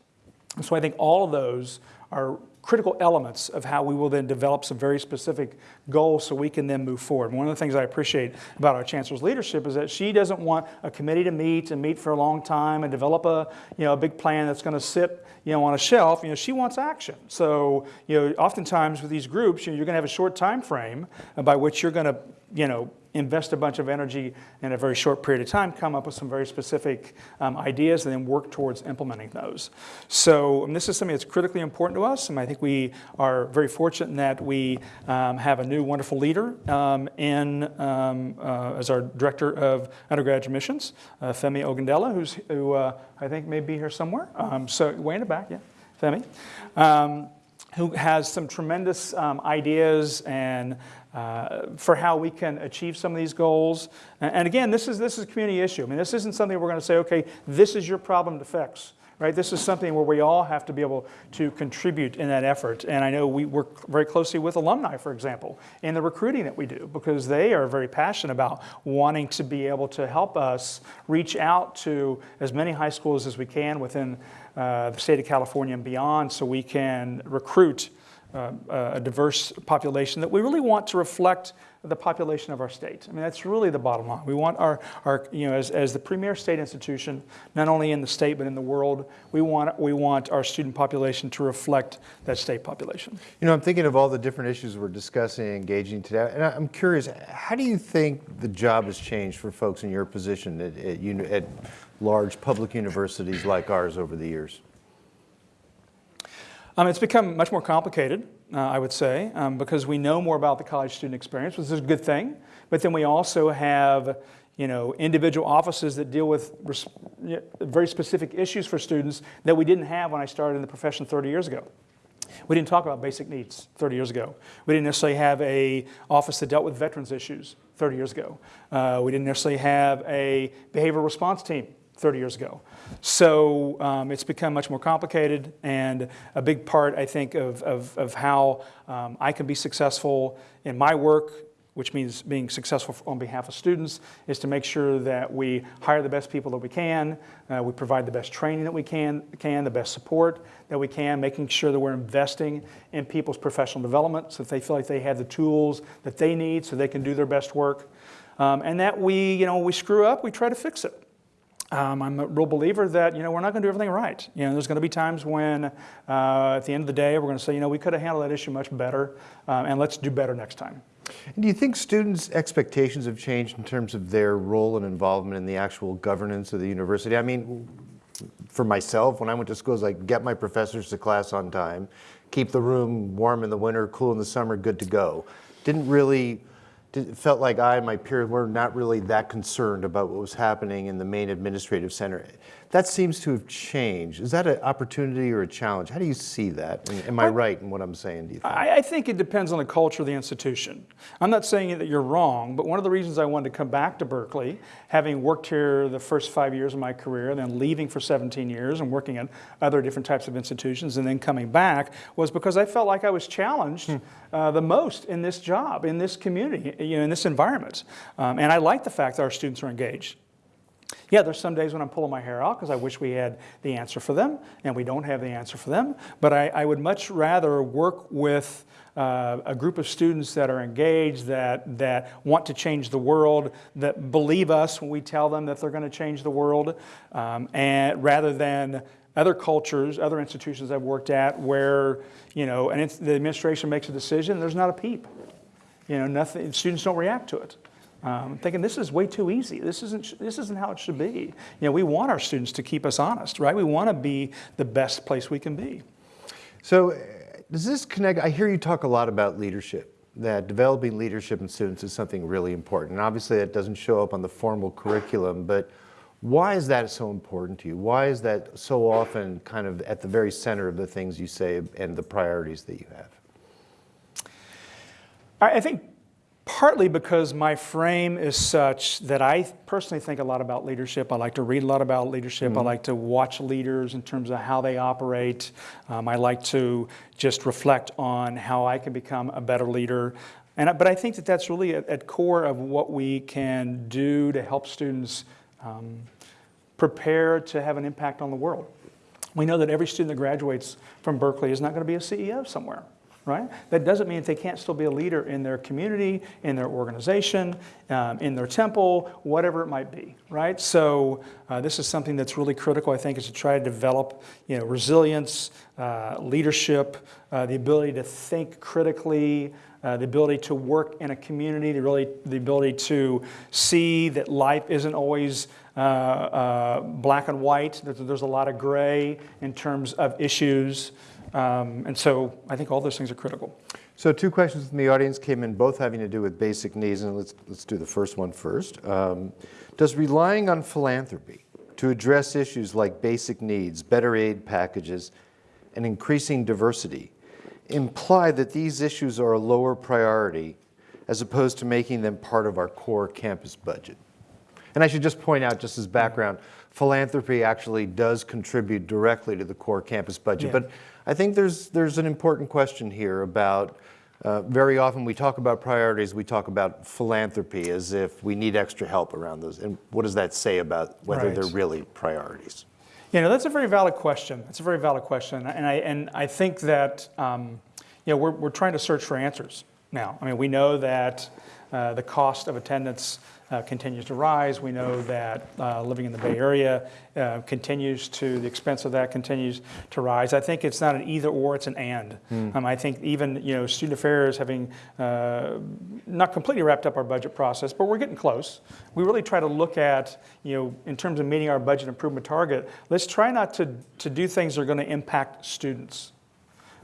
And so I think all of those are critical elements of how we will then develop some very specific goals so we can then move forward. One of the things I appreciate about our chancellor's leadership is that she doesn't want a committee to meet and meet for a long time and develop a, you know, a big plan that's going to sit, you know, on a shelf. You know, she wants action. So, you know, oftentimes with these groups, you know, you're going to have a short time frame by which you're going to, you know, invest a bunch of energy in a very short period of time, come up with some very specific um, ideas, and then work towards implementing those. So um, this is something that's critically important to us, and I think we are very fortunate in that we um, have a new wonderful leader um, in um, uh, as our director of undergraduate admissions, uh, Femi Ogundele, who's who uh, I think may be here somewhere. So way in the back, yeah, Femi. Who has some tremendous um, ideas and uh, for how we can achieve some of these goals. And, again, this is, this is a community issue. I mean, this isn't something we're going to say, okay, this is your problem to fix. Right? This is something where we all have to be able to contribute in that effort. And I know we work very closely with alumni, for example, in the recruiting that we do, because they are very passionate about wanting to be able to help us reach out to as many high schools as we can within uh, the state of California and beyond so we can recruit uh, a diverse population that we really want to reflect the population of our state. I mean, that's really the bottom line. We want our, our you know, as, as the premier state institution, not only in the state but in the world, we want, we want our student population to reflect that state population. You know, I'm thinking of all the different issues we're discussing and engaging today, and I'm curious, how do you think the job has changed for folks in your position at, at, at large public universities like ours over the years? Um, it's become much more complicated, uh, I would say, um, because we know more about the college student experience, which is a good thing. But then we also have, you know, individual offices that deal with very specific issues for students that we didn't have when I started in the profession 30 years ago. We didn't talk about basic needs 30 years ago. We didn't necessarily have a office that dealt with veterans issues 30 years ago. Uh, we didn't necessarily have a behavioral response team 30 years ago. So um, it's become much more complicated, and a big part, I think, of, of, of how um, I can be successful in my work, which means being successful on behalf of students, is to make sure that we hire the best people that we can, uh, we provide the best training that we can, can, the best support that we can, making sure that we're investing in people's professional development so that they feel like they have the tools that they need so they can do their best work. Um, and that we, you know, we screw up, we try to fix it. Um, I'm a real believer that you know we're not going to do everything right. You know, there's going to be times when, uh, at the end of the day, we're going to say, you know, we could have handled that issue much better, um, and let's do better next time. And do you think students' expectations have changed in terms of their role and involvement in the actual governance of the university? I mean, for myself, when I went to school, it was like get my professors to class on time, keep the room warm in the winter, cool in the summer, good to go. Didn't really it felt like I and my peers were not really that concerned about what was happening in the main administrative center. That seems to have changed. Is that an opportunity or a challenge? How do you see that? And Am I right in what I'm saying, do you think? I, I think it depends on the culture of the institution. I'm not saying that you're wrong, but one of the reasons I wanted to come back to Berkeley, having worked here the first five years of my career, and then leaving for 17 years and working at other different types of institutions, and then coming back, was because I felt like I was challenged hmm. uh, the most in this job, in this community, you know, in this environment. Um, and I like the fact that our students are engaged. Yeah, there's some days when I'm pulling my hair out because I wish we had the answer for them, and we don't have the answer for them. But I, I would much rather work with uh, a group of students that are engaged, that, that want to change the world, that believe us when we tell them that they're going to change the world, um, and rather than other cultures, other institutions I've worked at where, you know, and the administration makes a decision, there's not a peep. You know, nothing, students don't react to it. Um, thinking this is way too easy. This isn't, this isn't how it should be. You know, we want our students to keep us honest, right? We want to be the best place we can be. So uh, does this connect, I hear you talk a lot about leadership, that developing leadership in students is something really important. And obviously that doesn't show up on the formal curriculum, but why is that so important to you? Why is that so often kind of at the very center of the things you say and the priorities that you have? I think partly because my frame is such that I personally think a lot about leadership. I like to read a lot about leadership. Mm-hmm. I like to watch leaders in terms of how they operate. Um, I like to just reflect on how I can become a better leader. And, but I think that that's really at, at core of what we can do to help students um, prepare to have an impact on the world. We know that every student that graduates from Berkeley is not going to be a CEO somewhere right? That doesn't mean they can't still be a leader in their community, in their organization, um, in their temple, whatever it might be, right? So uh, this is something that's really critical, I think, is to try to develop, you know, resilience, uh, leadership, uh, the ability to think critically, uh, the ability to work in a community, the, really, the ability to see that life isn't always uh, uh, black and white, that there's a lot of gray in terms of issues. Um, and so I think all those things are critical. So two questions from the audience came in, both having to do with basic needs, and let's, let's do the first one first. Um, does relying on philanthropy to address issues like basic needs, better aid packages, and increasing diversity imply that these issues are a lower priority as opposed to making them part of our core campus budget? And I should just point out, just as background, philanthropy actually does contribute directly to the core campus budget. Yeah. But I think there's, there's an important question here about uh, very often we talk about priorities, we talk about philanthropy as if we need extra help around those. And what does that say about whether right. they're really priorities? You know, that's a very valid question. That's a very valid question. And I, and I think that, um, you know, we're, we're trying to search for answers now. I mean, we know that uh, the cost of attendance uh, continues to rise. We know that uh, living in the Bay Area uh, continues to, the expense of that continues to rise. I think it's not an either or, it's an and. Mm. Um, I think even, you know, student affairs having uh, not completely wrapped up our budget process, but we're getting close. We really try to look at, you know, in terms of meeting our budget improvement target, let's try not to, to do things that are going to impact students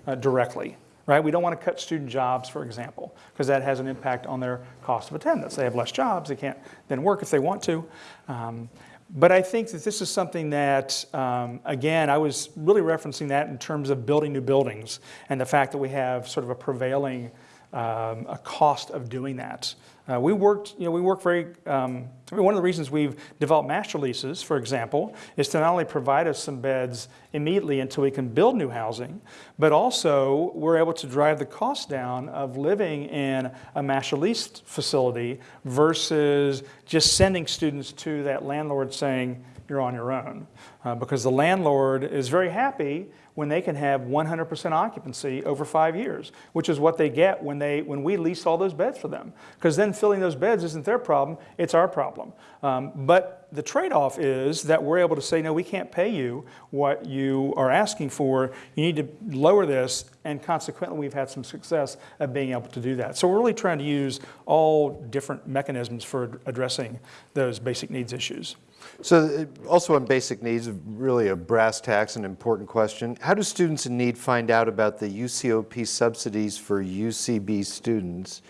uh, directly right? We don't want to cut student jobs, for example, because that has an impact on their cost of attendance. They have less jobs, they can't then work if they want to. Um, But I think that this is something that, um, again, I was really referencing that in terms of building new buildings and the fact that we have sort of a prevailing um, a cost of doing that. Uh, we worked, you know, we work very, um, I mean, one of the reasons we've developed master leases, for example, is to not only provide us some beds immediately until we can build new housing, but also we're able to drive the cost down of living in a master lease facility versus just sending students to that landlord saying, you're on your own. Uh, because the landlord is very happy when they can have 100% occupancy over five years, which is what they get when, they, when we lease all those beds for them. Because then filling those beds isn't their problem, it's our problem. Um, but the trade-off is that we're able to say, no, we can't pay you what you are asking for. You need to lower this, and consequently, we've had some success at being able to do that. So we're really trying to use all different mechanisms for addressing those basic needs issues. So uh, also on basic needs, really a brass tacks, an important question. How do students in need find out about the UCOP subsidies for UCB students?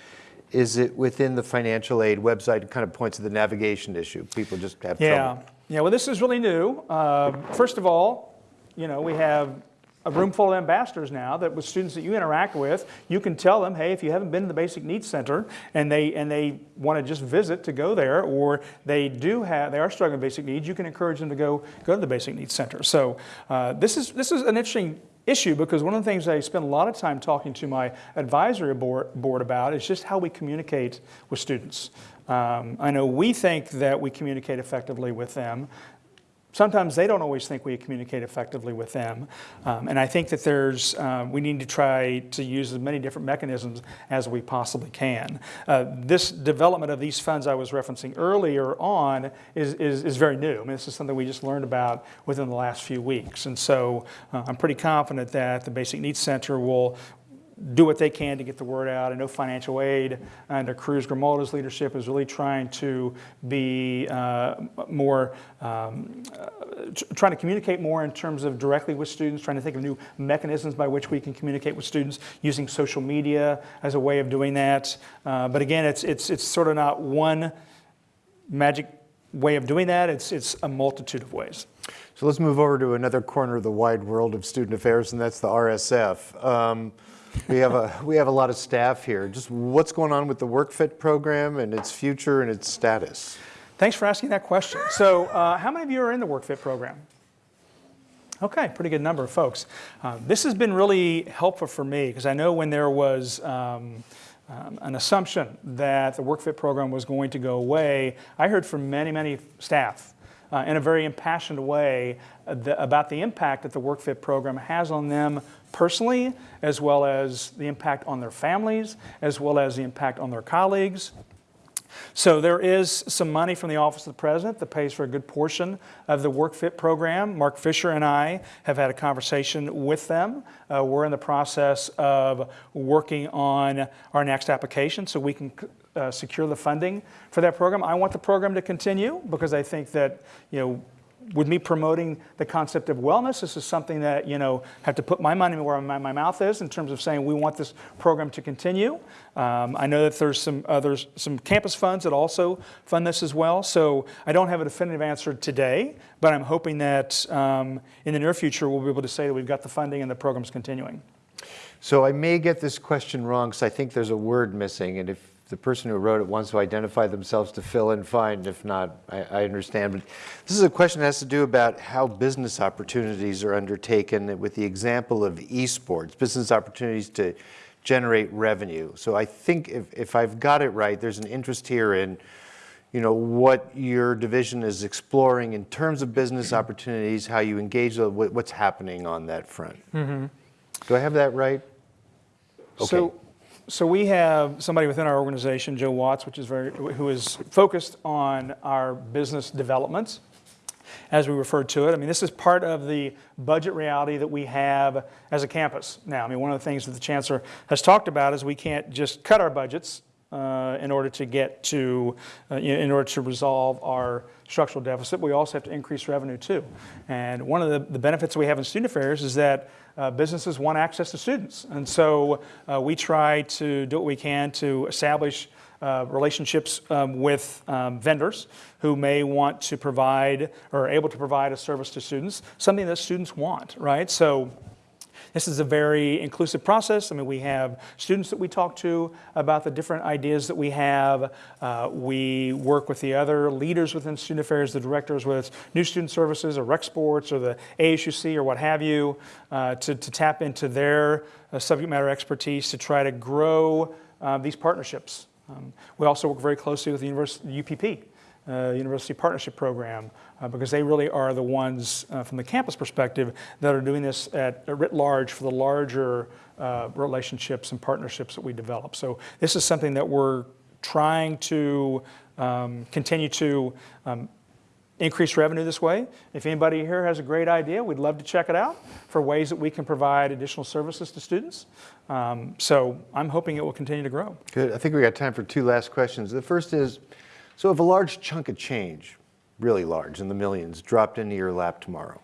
Is it within the financial aid website? It kind of points to the navigation issue. People just have Yeah, trouble. yeah. Well, this is really new. Uh, first of all, you know, we have a room full of ambassadors now that with students that you interact with, you can tell them, hey, if you haven't been to the Basic Needs Center and they and they want to just visit to go there, or they do have they are struggling with basic needs, you can encourage them to go go to the Basic Needs Center. So uh, this is this is an interesting issue because one of the things I spend a lot of time talking to my advisory board, board about is just how we communicate with students. Um, I know we think that we communicate effectively with them. Sometimes they don't always think we communicate effectively with them. Um, and I think that there's, uh, we need to try to use as many different mechanisms as we possibly can. Uh, this development of these funds I was referencing earlier on is, is, is, very new. I mean, this is something we just learned about within the last few weeks. And so uh, I'm pretty confident that the Basic Needs Center will, do what they can to get the word out. I know financial aid under Cruz Grimaldo's leadership is really trying to be uh, more, um, uh, trying to communicate more in terms of directly with students, trying to think of new mechanisms by which we can communicate with students using social media as a way of doing that. Uh, but again, it's, it's, it's sort of not one magic way of doing that, it's, it's a multitude of ways. So let's move over to another corner of the wide world of student affairs, and that's the RSF. Um, we have a we have a lot of staff here. Just what's going on with the WorkFit program and its future and its status? Thanks for asking that question. So, uh, how many of you are in the WorkFit program? Okay, pretty good number of folks. Uh, this has been really helpful for me because I know when there was um, um, an assumption that the WorkFit program was going to go away, I heard from many, many staff uh, in a very impassioned way uh, the, about the impact that the WorkFit program has on them personally, as well as the impact on their families, as well as the impact on their colleagues. So there is some money from the Office of the President that pays for a good portion of the WorkFit program. Marc Fisher and I have had a conversation with them. Uh, we're in the process of working on our next application so we can uh, secure the funding for that program. I want the program to continue because I think that, you know, with me promoting the concept of wellness, this is something that, you know, have to put my money where my, my mouth is in terms of saying we want this program to continue. Um, I know that there's some others, some campus funds that also fund this as well. So I don't have a definitive answer today, but I'm hoping that um, in the near future we'll be able to say that we've got the funding and the program's continuing. So I may get this question wrong because I think there's a word missing, and if the person who wrote it wants to identify themselves to fill in, fine. If not, I, I, understand. But this is a question that has to do about how business opportunities are undertaken with the example of esports, business opportunities to generate revenue. So I think if, if I've got it right, there's an interest here in you know, what your division is exploring in terms of business opportunities, how you engage, what's happening on that front. Mm -hmm. Do I have that right? Okay. So so we have somebody within our organization, Joe Watts, which is very, who is focused on our business developments, as we refer to it. I mean, this is part of the budget reality that we have as a campus now. I mean, one of the things that the chancellor has talked about is we can't just cut our budgets uh, in order to get to, uh, in order to resolve our structural deficit. We also have to increase revenue too. And one of the, the benefits we have in student affairs is that uh, businesses want access to students. And so uh, we try to do what we can to establish uh, relationships um, with um, vendors who may want to provide or are able to provide a service to students, something that students want, right? So this is a very inclusive process. I mean, we have students that we talk to about the different ideas that we have. Uh, we work with the other leaders within student affairs, the directors with new student services or rec sports or the ASUC or what have you, uh, to, to tap into their uh, subject matter expertise to try to grow uh, these partnerships. Um, we also work very closely with the university, UPP, uh, University Partnership Program, uh, because they really are the ones uh, from the campus perspective that are doing this at writ large for the larger uh, relationships and partnerships that we develop. So this is something that we're trying to um, continue to um, increase revenue this way. If anybody here has a great idea, we'd love to check it out for ways that we can provide additional services to students. Um, so I'm hoping it will continue to grow. Good. I think we got time for two last questions. The first is, so if a large chunk of change, really large, in the millions, dropped into your lap tomorrow,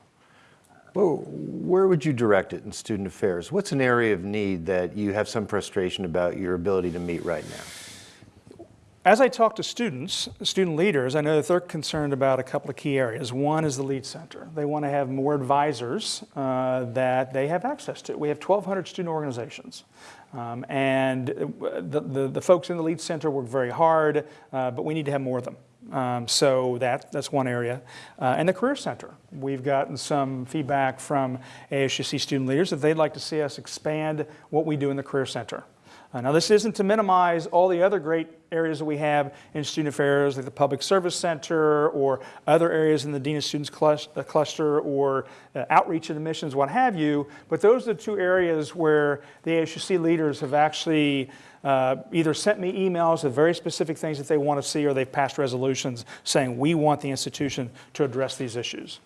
whoa, where would you direct it in student affairs? What's an area of need that you have some frustration about your ability to meet right now? As I talk to students, student leaders, I know that they're concerned about a couple of key areas. One is the LEAD Center. They want to have more advisors uh, that they have access to. We have 1,200 student organizations. Um, and the, the, the, folks in the LEAD Center work very hard, uh, but we need to have more of them. Um, so that, that's one area. Uh, and the Career Center. We've gotten some feedback from ASUC student leaders that they'd like to see us expand what we do in the Career Center. Uh, now, this isn't to minimize all the other great areas that we have in student affairs, like the Public Service Center or other areas in the Dean of Students clus- uh, cluster or uh, outreach and admissions, what have you. But those are the two areas where the ASUC leaders have actually uh, either sent me emails of very specific things that they want to see or they've passed resolutions saying we want the institution to address these issues.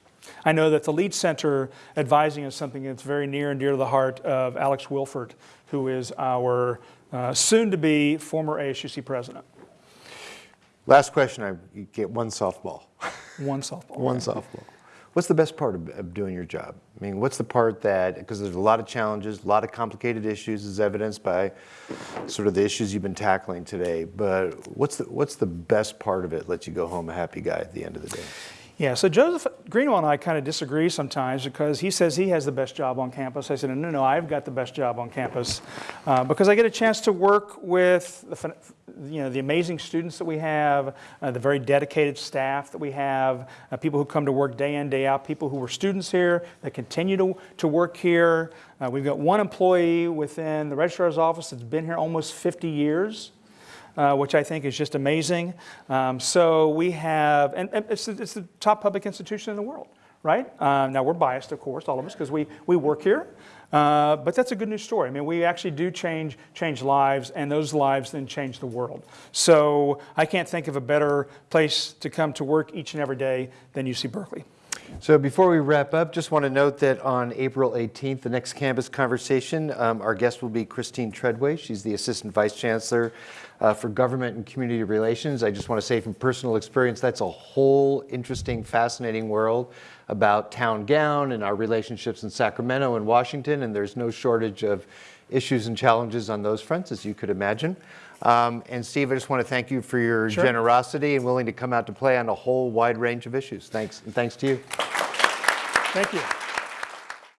I know that the LEAD Center advising is something that's very near and dear to the heart of Alex Wilfert, who is our uh, soon-to-be former ASUC president. Last question, I get one softball. One softball. One softball. What's the best part of, doing your job? I mean, what's the part that, because there's a lot of challenges, a lot of complicated issues, as evidenced by sort of the issues you've been tackling today. But what's the, what's the best part of it? Let you go home a happy guy at the end of the day. Yeah, so Joseph Greenwell and I kind of disagree sometimes because he says he has the best job on campus. I said, no, no, no, I've got the best job on campus uh, because I get a chance to work with the, you know, the amazing students that we have, uh, the very dedicated staff that we have, uh, people who come to work day in, day out, people who were students here that continue to, to work here. Uh, we've got one employee within the registrar's office that's been here almost 50 years uh, which I think is just amazing. Um, so we have, and, and it's, it's, the top public institution in the world, right? Uh, now we're biased, of course, all of us, because we, we work here. Uh, but that's a good news story. I mean, we actually do change, change lives, and those lives then change the world. So I can't think of a better place to come to work each and every day than UC Berkeley. So before we wrap up, just want to note that on April 18th, the next campus conversation, um, our guest will be Christine Treadway. She's the Assistant Vice Chancellor uh, for Government and Community Relations. I just want to say from personal experience, that's a whole interesting, fascinating world about town gown and our relationships in Sacramento and Washington, and there's no shortage of issues and challenges on those fronts, as you could imagine. Um, and Steve, I just want to thank you for your Sure. generosity and willing to come out to play on a whole wide range of issues. Thanks, and thanks to you. Thank you.